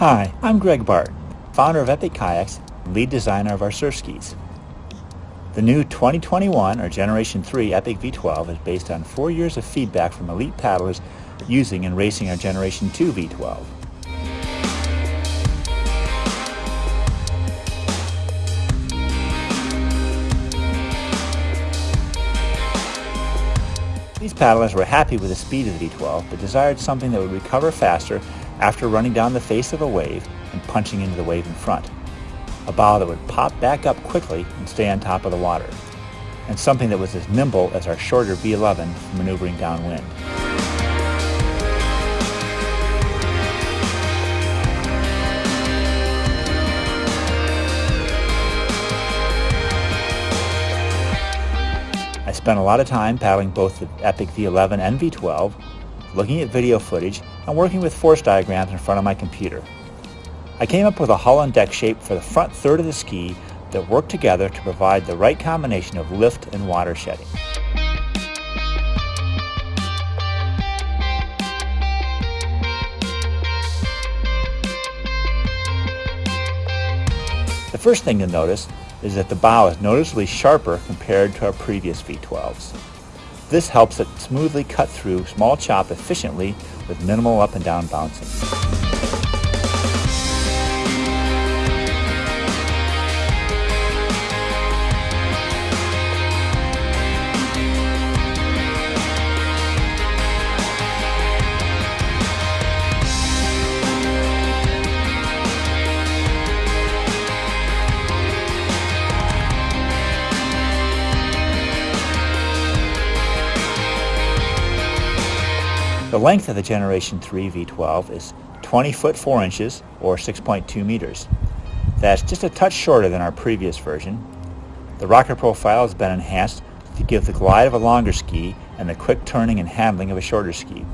Hi, I'm Greg Barton, founder of Epic Kayaks, lead designer of our surf skis. The new 2021 or Generation 3 Epic V12 is based on four years of feedback from elite paddlers using and racing our Generation 2 V12. These paddlers were happy with the speed of the V12, but desired something that would recover faster after running down the face of a wave and punching into the wave in front. A bow that would pop back up quickly and stay on top of the water. And something that was as nimble as our shorter V11 for maneuvering downwind. I spent a lot of time paddling both the Epic V11 and V12, looking at video footage, and working with force diagrams in front of my computer. I came up with a hull and deck shape for the front third of the ski that worked together to provide the right combination of lift and water shedding. The first thing you'll notice is that the bow is noticeably sharper compared to our previous V12s. This helps it smoothly cut through small chop efficiently with minimal up and down bouncing. The length of the Generation 3 V12 is 20 foot 4 inches or 6.2 meters. That's just a touch shorter than our previous version. The rocker profile has been enhanced to give the glide of a longer ski and the quick turning and handling of a shorter ski.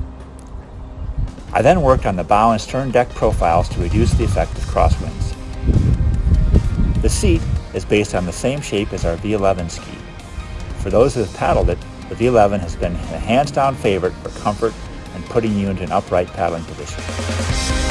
I then worked on the bow and stern deck profiles to reduce the effect of crosswinds. The seat is based on the same shape as our V11 ski. For those who have paddled it, the V11 has been a hands-down favorite for comfort and putting you into an upright paddling position.